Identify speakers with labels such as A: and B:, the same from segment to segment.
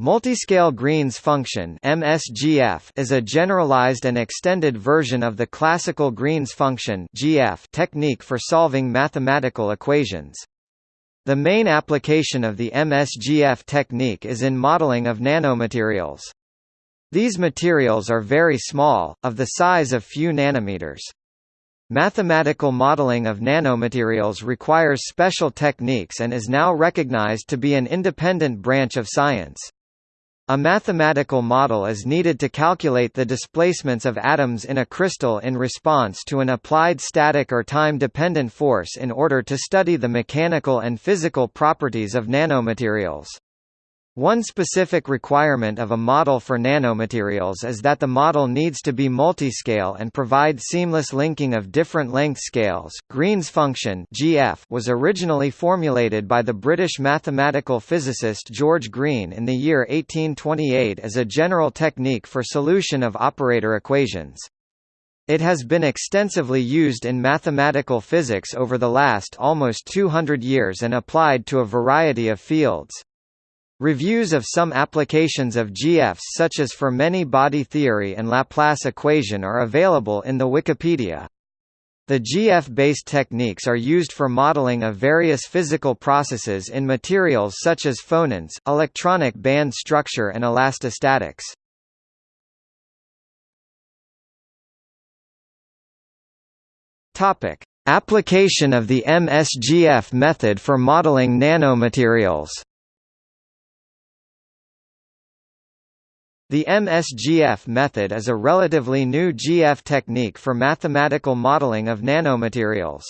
A: Multiscale Green's function (MSGF) is a generalized and extended version of the classical Green's function (GF) technique for solving mathematical equations. The main application of the MSGF technique is in modeling of nanomaterials. These materials are very small, of the size of few nanometers. Mathematical modeling of nanomaterials requires special techniques and is now recognized to be an independent branch of science. A mathematical model is needed to calculate the displacements of atoms in a crystal in response to an applied static or time-dependent force in order to study the mechanical and physical properties of nanomaterials. One specific requirement of a model for nanomaterials is that the model needs to be multiscale and provide seamless linking of different length scales. Green's function (GF) was originally formulated by the British mathematical physicist George Green in the year 1828 as a general technique for solution of operator equations. It has been extensively used in mathematical physics over the last almost 200 years and applied to a variety of fields. Reviews of some applications of GFs such as for many-body theory and Laplace equation are available in the Wikipedia. The GF-based techniques are used for modeling of various physical processes in materials such as phonons, electronic band structure and elastostatics. Topic: Application of the MSGF method for modeling nanomaterials. The MSGF method is a relatively new GF technique for mathematical modeling of nanomaterials.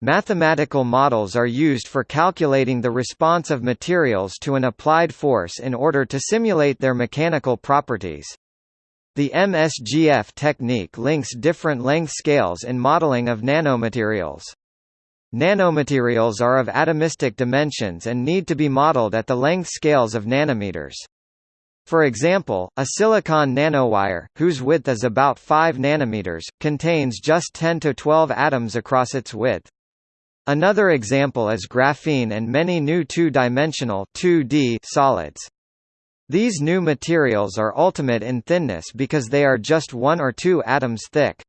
A: Mathematical models are used for calculating the response of materials to an applied force in order to simulate their mechanical properties. The MSGF technique links different length scales in modeling of nanomaterials. Nanomaterials are of atomistic dimensions and need to be modeled at the length scales of nanometers. For example, a silicon nanowire, whose width is about 5 nanometers, contains just 10 to 12 atoms across its width. Another example is graphene and many new two-dimensional solids. These new materials are ultimate in thinness because they are just one or two atoms thick.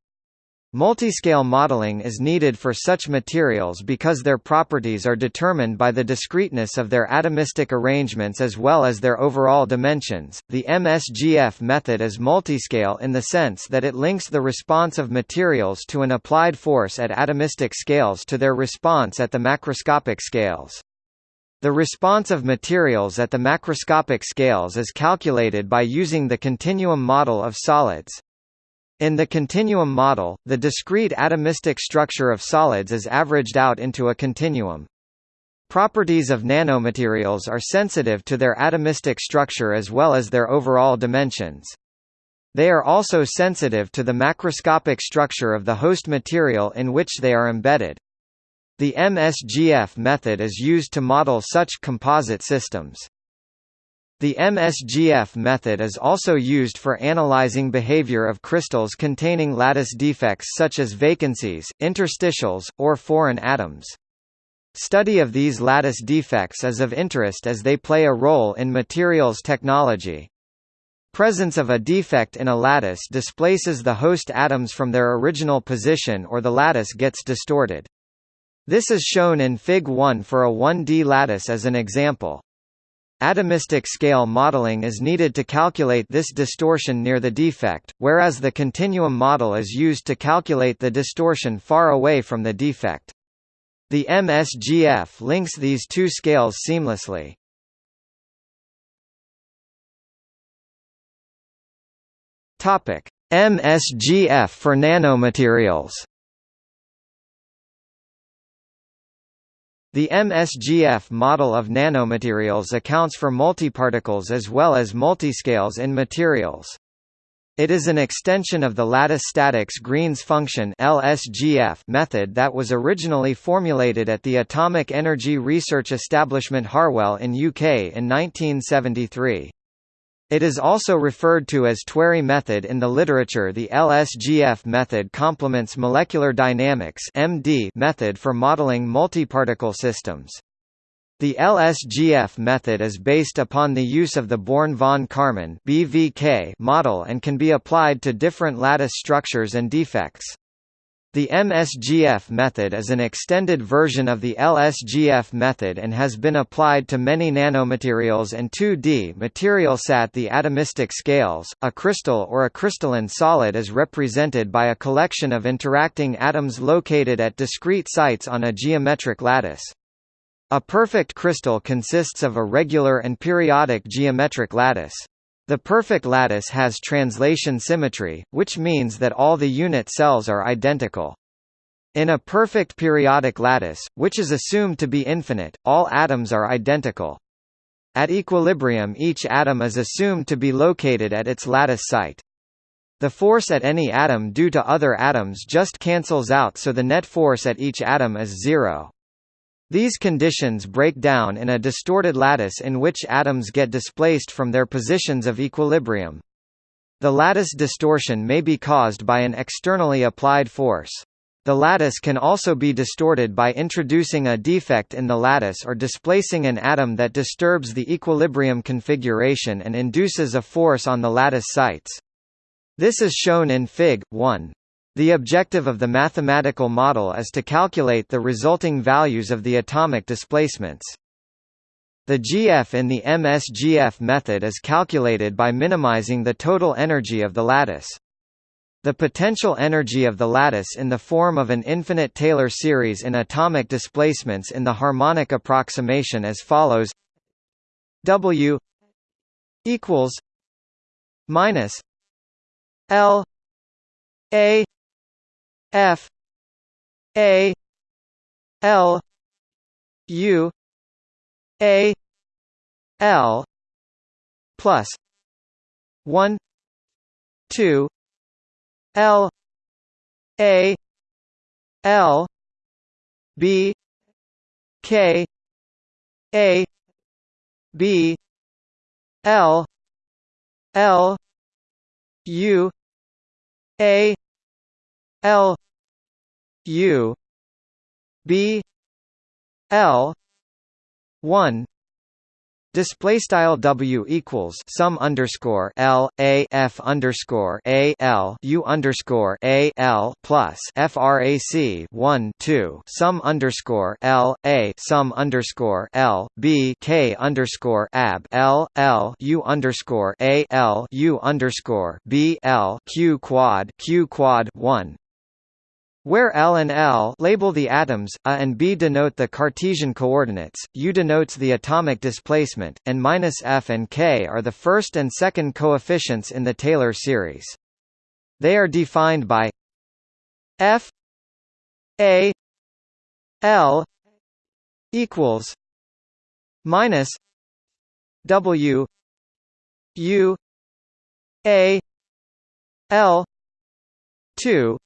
A: Multiscale modeling is needed for such materials because their properties are determined by the discreteness of their atomistic arrangements as well as their overall dimensions. The MSGF method is multiscale in the sense that it links the response of materials to an applied force at atomistic scales to their response at the macroscopic scales. The response of materials at the macroscopic scales is calculated by using the continuum model of solids. In the continuum model, the discrete atomistic structure of solids is averaged out into a continuum. Properties of nanomaterials are sensitive to their atomistic structure as well as their overall dimensions. They are also sensitive to the macroscopic structure of the host material in which they are embedded. The MSGF method is used to model such composite systems. The MSGF method is also used for analyzing behavior of crystals containing lattice defects such as vacancies, interstitials, or foreign atoms. Study of these lattice defects is of interest as they play a role in materials technology. Presence of a defect in a lattice displaces the host atoms from their original position or the lattice gets distorted. This is shown in Fig 1 for a 1D lattice as an example. Atomistic scale modeling is needed to calculate this distortion near the defect, whereas the continuum model is used to calculate the distortion far away from the defect. The MSGF links these two scales seamlessly. MSGF for nanomaterials The MSGF model of nanomaterials accounts for multiparticles as well as multiscales in materials. It is an extension of the lattice statics Green's function LSGF method that was originally formulated at the Atomic Energy Research Establishment Harwell in UK in 1973. It is also referred to as Tewary method in the literature The LSGF method complements molecular dynamics MD method for modeling multiparticle systems. The LSGF method is based upon the use of the Born-von Karman model and can be applied to different lattice structures and defects. The MSGF method is an extended version of the LSGF method and has been applied to many nanomaterials and 2D materialsat the atomistic scales. A crystal or a crystalline solid is represented by a collection of interacting atoms located at discrete sites on a geometric lattice. A perfect crystal consists of a regular and periodic geometric lattice. The perfect lattice has translation symmetry, which means that all the unit cells are identical. In a perfect periodic lattice, which is assumed to be infinite, all atoms are identical. At equilibrium each atom is assumed to be located at its lattice site. The force at any atom due to other atoms just cancels out so the net force at each atom is zero. These conditions break down in a distorted lattice in which atoms get displaced from their positions of equilibrium. The lattice distortion may be caused by an externally applied force. The lattice can also be distorted by introducing a defect in the lattice or displacing an atom that disturbs the equilibrium configuration and induces a force on the lattice sites. This is shown in Fig. 1. The objective of the mathematical model is to calculate the resulting values of the atomic displacements. The GF in the MSGF method is calculated by minimizing the total energy of the lattice. The potential energy of the lattice in the form of an infinite Taylor series in atomic displacements in the harmonic approximation as follows W equals minus L A F. A. L. U. A. L. Plus one two L. A. L. B. K. A. B. L. L. U. A. L U B L one Display style W equals sum underscore L A F underscore A L U underscore A L plus FRAC one two sum underscore L A sum underscore L B K underscore AB L L U underscore A L U underscore B L Q quad Q quad one where L and L label the atoms, A and B denote the Cartesian coordinates, U denotes the atomic displacement, and minus F and K are the first and second coefficients in the Taylor series. They are defined by F A L equals minus W U A L two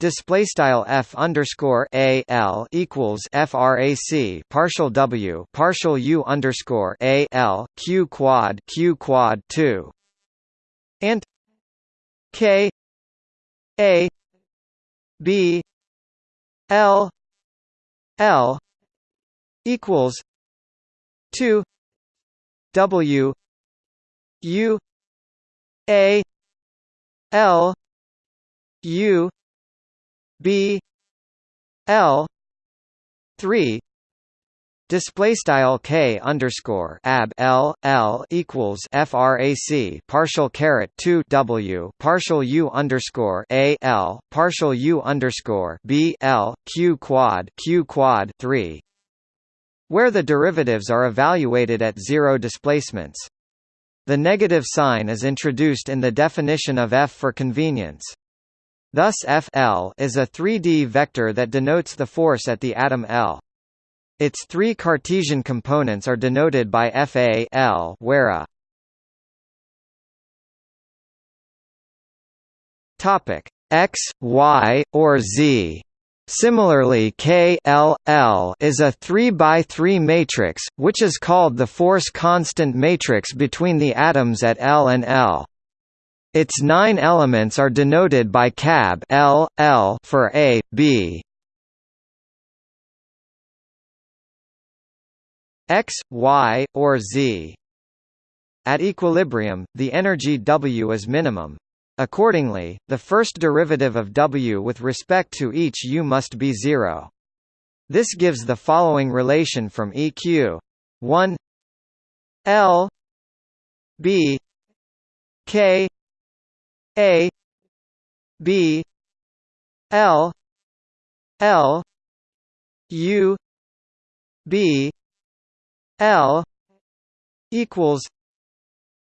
A: Display style f underscore a l equals frac partial w partial u underscore a l q quad q quad two. And k a b l l equals two w u a l u B L three Display style k underscore ab l l equals frac partial caret two w partial u underscore a l partial u underscore b l q quad q quad three, where the derivatives are evaluated at zero displacements. The negative sign is introduced in the definition of f for convenience. Thus F L is a 3D vector that denotes the force at the atom L. Its three Cartesian components are denoted by Fa L, where a topic x, y, or z. Similarly K L L is a 3 by 3 matrix, which is called the force constant matrix between the atoms at L and L. Its nine elements are denoted by cab L, L for A, B. x, y, or z. At equilibrium, the energy W is minimum. Accordingly, the first derivative of W with respect to each U must be zero. This gives the following relation from EQ 1 L B K A B L L U B L equals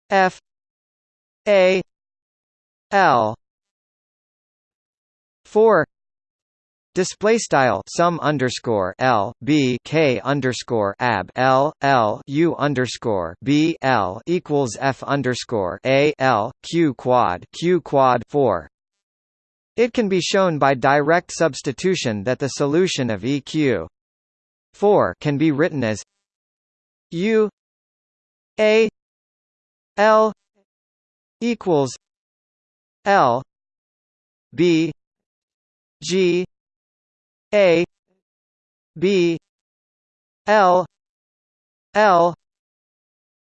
A: F A L. Four Display style sum underscore L B K underscore ab L L U underscore B L equals F underscore A L Q quad Q quad four. It can be shown by direct substitution that the solution of EQ four can be written as U A L equals L B G A B L L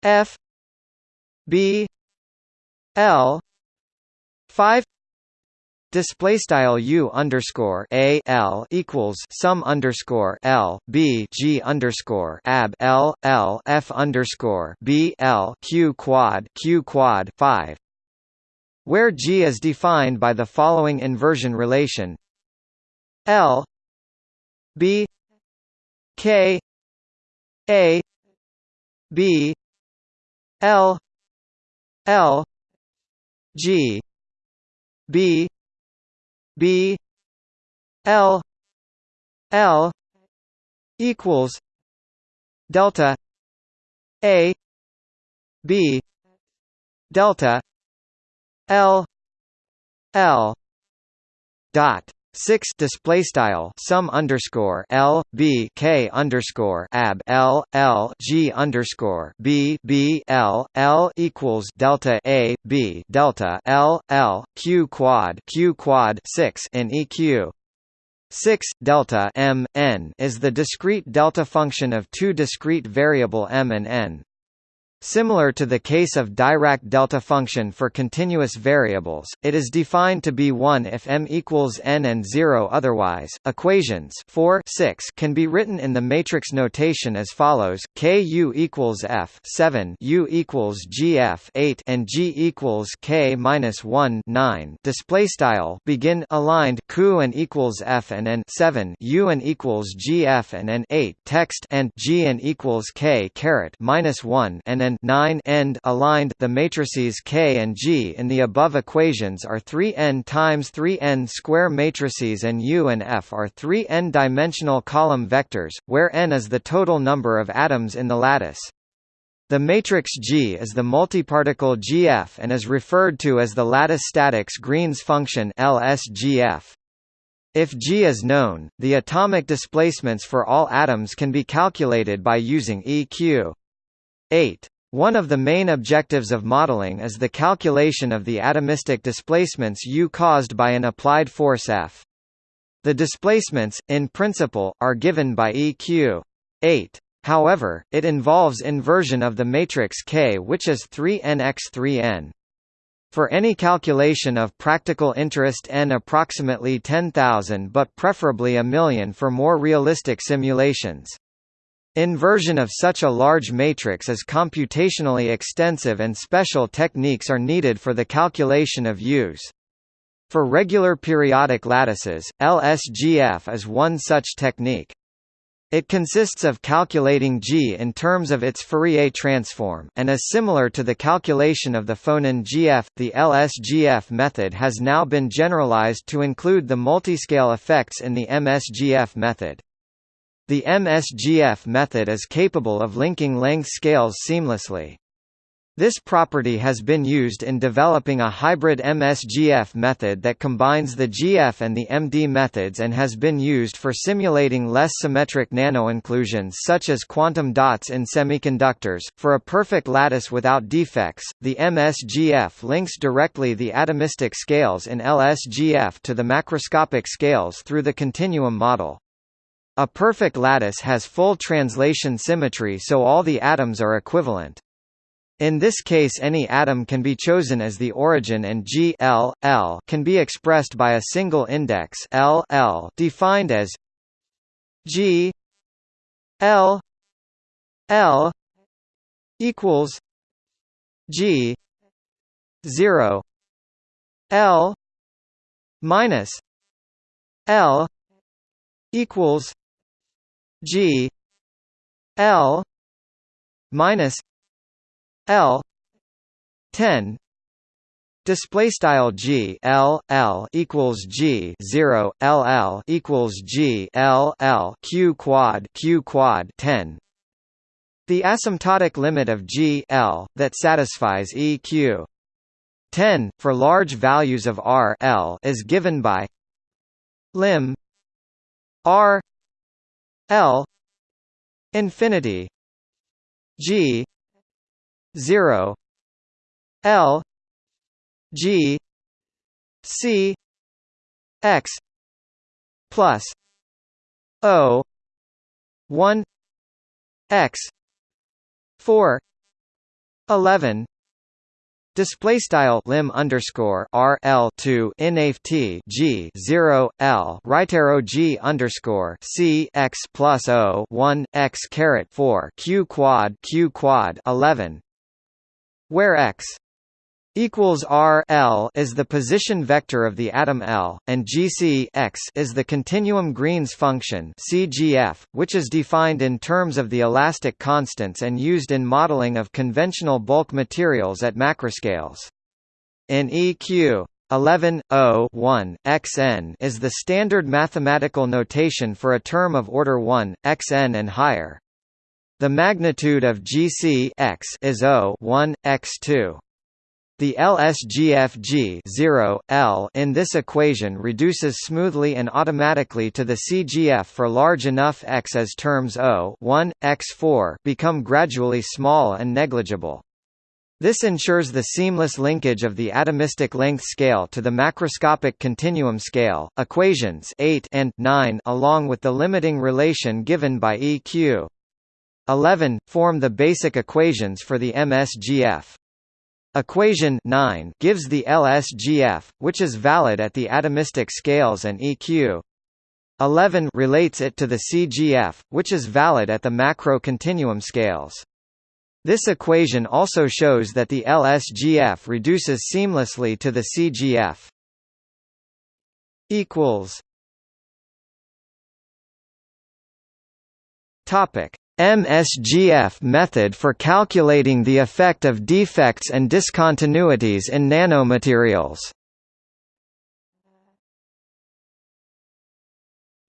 A: F B L five. Display style u underscore a l equals sum underscore l b g underscore ab l l f underscore b l q quad q quad five, where g is defined by the following inversion relation. L b k a b l l g b B L L equals delta A B delta L L dot six display style sum underscore L B K underscore ab L L G underscore B B L L equals delta A B delta L L Q quad Q quad six in EQ 6 delta m n is the discrete delta function of two discrete variable m and n. Similar to the case of Dirac delta function for continuous variables, it is defined to be 1 if m equals n and 0 otherwise. Equations 4 6 can be written in the matrix notation as follows: K u equals f 7 u equals gf 8 and g equals k minus 1 9. Display style begin aligned q and equals f and n 7 u and equals gf and n 8 text and g and equals k caret minus 1 and and 9 end aligned the matrices K and G in the above equations are 3n times 3n square matrices and U and F are 3 n-dimensional column vectors, where n is the total number of atoms in the lattice. The matrix G is the multiparticle GF and is referred to as the lattice statics Green's function LSGF. If G is known, the atomic displacements for all atoms can be calculated by using EQ. 8. One of the main objectives of modeling is the calculation of the atomistic displacements U caused by an applied force F. The displacements, in principle, are given by EQ 8. However, it involves inversion of the matrix K which is 3n x 3n. For any calculation of practical interest n approximately 10,000 but preferably a million for more realistic simulations. Inversion of such a large matrix is computationally extensive and special techniques are needed for the calculation of U's. For regular periodic lattices, LSGF is one such technique. It consists of calculating G in terms of its Fourier transform, and is similar to the calculation of the phonon GF. The LSGF method has now been generalized to include the multiscale effects in the MSGF method. The MSGF method is capable of linking length scales seamlessly. This property has been used in developing a hybrid MSGF method that combines the GF and the MD methods and has been used for simulating less symmetric nanoinclusions such as quantum dots in semiconductors. For a perfect lattice without defects, the MSGF links directly the atomistic scales in LSGF to the macroscopic scales through the continuum model. A perfect lattice has full translation symmetry so all the atoms are equivalent. In this case any atom can be chosen as the origin and G L, L can be expressed by a single index L, L defined as G L L equals G zero L minus L equals G L minus L ten Display style G L L equals G zero L L equals G L L Q quad Q quad ten. The asymptotic limit of G L that satisfies EQ ten for large values of R L is given by lim R L infinity G zero L G C X plus O one X four eleven Display style lim underscore r l two inft g zero l right arrow g underscore c x plus o one x caret four q quad q quad eleven, where x equals r l is the position vector of the atom L, and gc x is the continuum Green's function CGF, which is defined in terms of the elastic constants and used in modeling of conventional bulk materials at macroscales. In EQ 11 1 xn is the standard mathematical notation for a term of order 1 xn and higher. The magnitude of GC x is O 1 x2. The LSGFG 0, L in this equation reduces smoothly and automatically to the CGF for large enough x as terms O 1, x4 become gradually small and negligible. This ensures the seamless linkage of the atomistic length scale to the macroscopic continuum scale. Equations 8 and 9 along with the limiting relation given by EQ 11 form the basic equations for the MSGF. Equation 9 gives the LSGF, which is valid at the atomistic scales and EQ 11 relates it to the CGF, which is valid at the macro continuum scales. This equation also shows that the LSGF reduces seamlessly to the CGF. equals Topic MSGF method for calculating the effect of defects and discontinuities in nanomaterials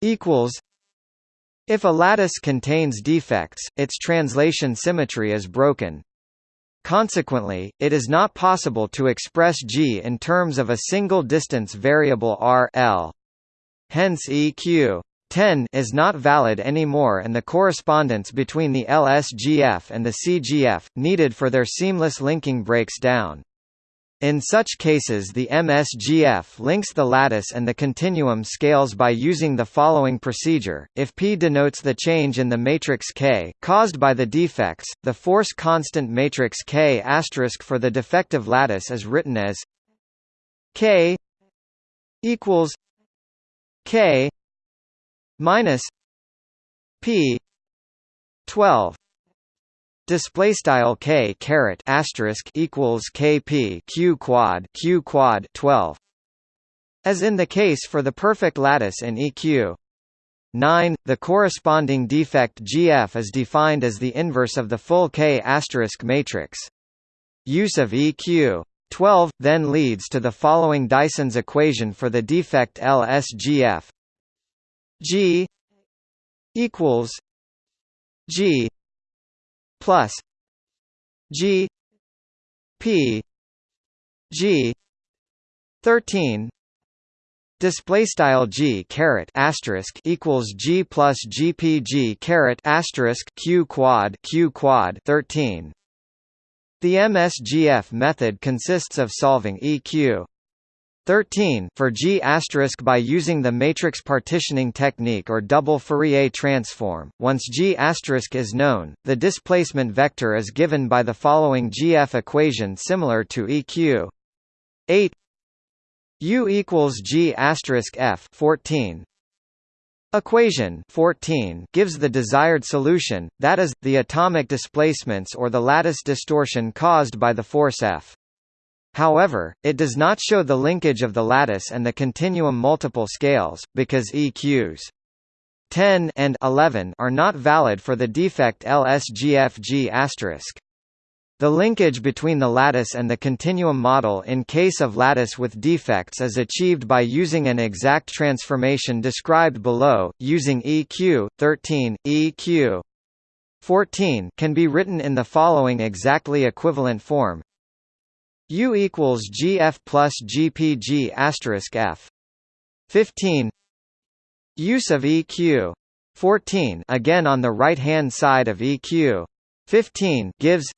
A: equals if a lattice contains defects, its translation symmetry is broken. Consequently, it is not possible to express G in terms of a single distance variable r L. Hence EQ 10 is not valid anymore and the correspondence between the LSGF and the CGF, needed for their seamless linking breaks down. In such cases the MSGF links the lattice and the continuum scales by using the following procedure. If P denotes the change in the matrix K caused by the defects, the force constant matrix K for the defective lattice is written as K equals K minus p 12 display style k caret asterisk equals kp q quad q quad 12 as in the case for the perfect lattice in eq 9 the corresponding defect gf is defined as the inverse of the full k asterisk matrix. Use of eq 12 then leads to the following Dyson's equation for the defect LSGF G equals G plus G P G thirteen Display style G caret asterisk equals G plus GPG caret asterisk Q quad Q quad thirteen. The MSGF method consists of solving EQ 13 for G by using the matrix partitioning technique or double Fourier transform. Once G is known, the displacement vector is given by the following GF equation similar to EQ. 8 U equals F 14 Equation 14 gives the desired solution, that is, the atomic displacements or the lattice distortion caused by the force F. However, it does not show the linkage of the lattice and the continuum multiple scales, because EQs 10 and 11 are not valid for the defect LSGFG*. The linkage between the lattice and the continuum model in case of lattice with defects is achieved by using an exact transformation described below, using EQ 13, EQ 14 can be written in the following exactly equivalent form U equals GF plus GPG asterisk F. 15 Use of EQ 14 again on the right hand side of EQ 15 gives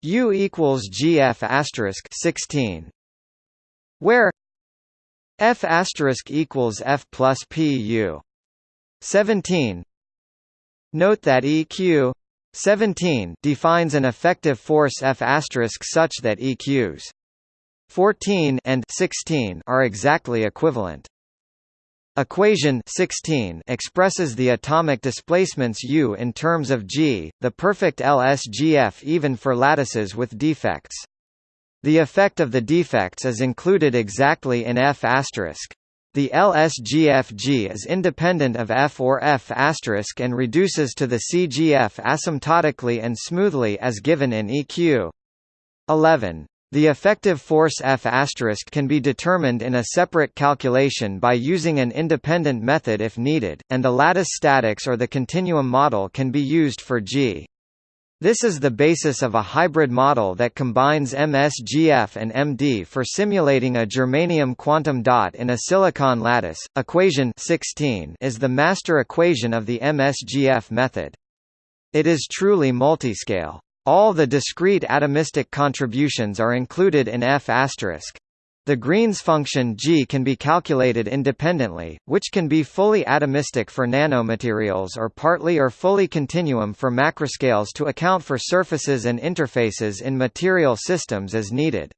A: U equals GF asterisk 16 where F asterisk equals F plus PU 17 Note that EQ 17 defines an effective force F such that EQs 14 and 16 are exactly equivalent. Equation 16 expresses the atomic displacements U in terms of G, the perfect LSGF even for lattices with defects. The effect of the defects is included exactly in F***. The LSGFG is independent of F or F** and reduces to the CGF asymptotically and smoothly as given in EQ. 11. The effective force F** can be determined in a separate calculation by using an independent method if needed, and the lattice statics or the continuum model can be used for G. This is the basis of a hybrid model that combines MSGF and MD for simulating a germanium quantum dot in a silicon lattice. Equation 16 is the master equation of the MSGF method. It is truly multiscale. All the discrete atomistic contributions are included in F***. The Green's function G can be calculated independently, which can be fully atomistic for nanomaterials or partly or fully continuum for macroscales to account for surfaces and interfaces in material systems as needed.